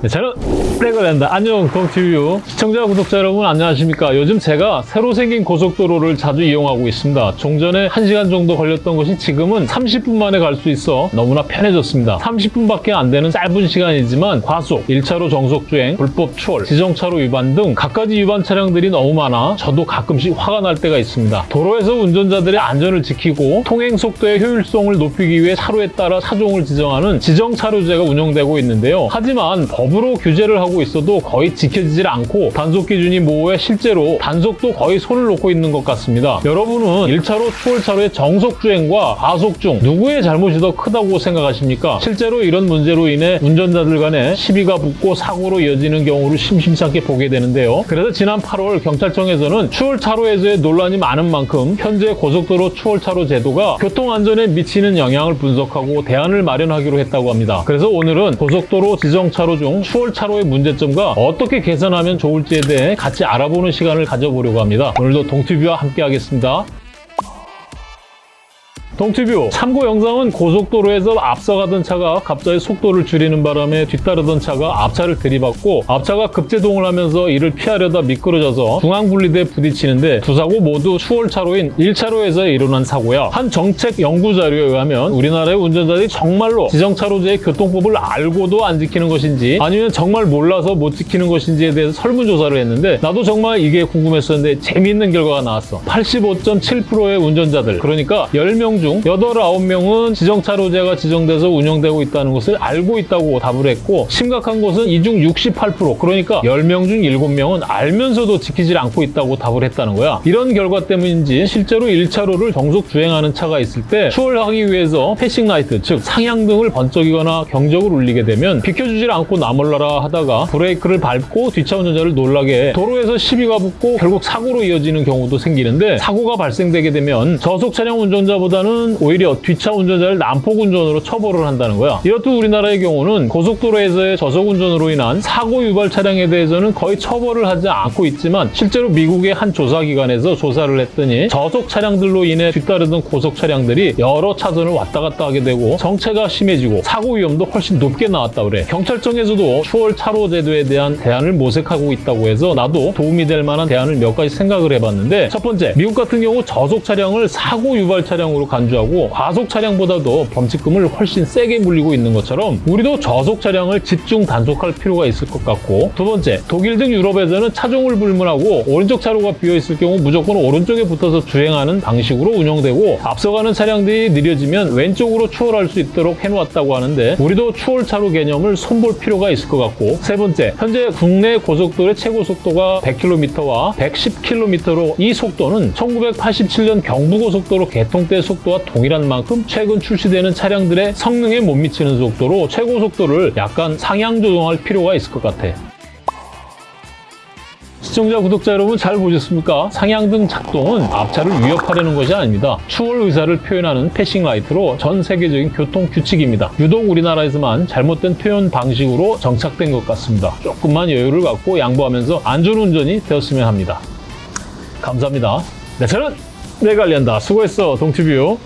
네, 저는 레고랜다 안녕 동티뷰 시청자 구독자 여러분 안녕하십니까? 요즘 제가 새로 생긴 고속도로를 자주 이용하고 있습니다. 종전에 1시간 정도 걸렸던 것이 지금은 30분 만에 갈 수 있어 너무나 편해졌습니다. 30분밖에 안 되는 짧은 시간이지만 과속, 1차로 정속주행, 불법 추월, 지정차로 위반 등 갖가지 위반 차량들이 너무 많아 저도 가끔씩 화가 날 때가 있습니다. 도로에서 운전자들의 안전을 지키고 통행 속도의 효율성을 높이기 위해 차로에 따라 차종을 지정하는 지정차로제가 운영되고 있는데요. 하지만 법 으로 규제를 하고 있어도 거의 지켜지질 않고 단속 기준이 모호해 실제로 단속도 거의 손을 놓고 있는 것 같습니다. 여러분은 1차로 추월차로의 정속 주행과 과속 중 누구의 잘못이 더 크다고 생각하십니까? 실제로 이런 문제로 인해 운전자들 간에 시비가 붙고 사고로 이어지는 경우를 심심찮게 보게 되는데요. 그래서 지난 8월 경찰청에서는 추월차로에서의 논란이 많은 만큼 현재 고속도로 추월차로 제도가 교통안전에 미치는 영향을 분석하고 대안을 마련하기로 했다고 합니다. 그래서 오늘은 고속도로 지정차로 중 추월차로의 문제점과 어떻게 개선하면 좋을지에 대해 같이 알아보는 시간을 가져보려고 합니다. 오늘도 동티뷰와 함께 하겠습니다. 동티뷰 참고 영상은 고속도로에서 앞서가던 차가 갑자기 속도를 줄이는 바람에 뒤따르던 차가 앞차를 들이받고 앞차가 급제동을 하면서 이를 피하려다 미끄러져서 중앙분리대에 부딪히는데 두 사고 모두 추월차로인 1차로에서 일어난 사고야. 한 정책 연구 자료에 의하면 우리나라의 운전자들이 정말로 지정차로제의 교통법을 알고도 안 지키는 것인지 아니면 정말 몰라서 못 지키는 것인지에 대해서 설문조사를 했는데 나도 정말 이게 궁금했었는데 재미있는 결과가 나왔어. 85.7%의 운전자들 그러니까 10명 중 8, 9명은 지정차로제가 지정돼서 운영되고 있다는 것을 알고 있다고 답을 했고 심각한 것은 이 중 68% 그러니까 10명 중 7명은 알면서도 지키질 않고 있다고 답을 했다는 거야. 이런 결과 때문인지 실제로 1차로를 정속 주행하는 차가 있을 때 추월하기 위해서 passing light 즉 상향등을 번쩍이거나 경적을 울리게 되면 비켜주질 않고 나몰라라 하다가 브레이크를 밟고 뒷차 운전자를 놀라게 해 도로에서 시비가 붙고 결국 사고로 이어지는 경우도 생기는데 사고가 발생되게 되면 저속 차량 운전자보다는 오히려 뒷차 운전자를 난폭 운전으로 처벌을 한다는 거야. 이렇듯 우리나라의 경우는 고속도로에서의 저속 운전으로 인한 사고 유발 차량에 대해서는 거의 처벌을 하지 않고 있지만 실제로 미국의 한 조사기관에서 조사를 했더니 저속 차량들로 인해 뒤따르던 고속 차량들이 여러 차선을 왔다 갔다 하게 되고 정체가 심해지고 사고 위험도 훨씬 높게 나왔다 그래. 경찰청에서도 추월 차로 제도에 대한 대안을 모색하고 있다고 해서 나도 도움이 될 만한 대안을 몇 가지 생각을 해봤는데 첫 번째 미국 같은 경우 저속 차량을 사고 유발 차량으로 간주 하고 과속 차량보다도 범칙금을 훨씬 세게 물리고 있는 것처럼 우리도 저속 차량을 집중 단속할 필요가 있을 것 같고 두 번째 독일 등 유럽에서는 차종을 불문하고 오른쪽 차로가 비어 있을 경우 무조건 오른쪽에 붙어서 주행하는 방식으로 운영되고 앞서가는 차량들이 느려지면 왼쪽으로 추월할 수 있도록 해놓았다고 하는데 우리도 추월 차로 개념을 손볼 필요가 있을 것 같고 세 번째 현재 국내 고속도로의 최고 속도가 100km와 110km로 이 속도는 1987년 경부고속도로 개통 때 속도와 동일한 만큼 최근 출시되는 차량들의 성능에 못 미치는 속도로 최고 속도를 약간 상향 조정할 필요가 있을 것 같아. 시청자, 구독자 여러분 잘 보셨습니까? 상향등 작동은 앞차를 위협하려는 것이 아닙니다. 추월 의사를 표현하는 passing light로 전 세계적인 교통 규칙입니다. 유독 우리나라에서만 잘못된 표현 방식으로 정착된 것 같습니다. 조금만 여유를 갖고 양보하면서 안전운전이 되었으면 합니다. 감사합니다. 네, 저는 내관리한다 수고했어, 동티뷰.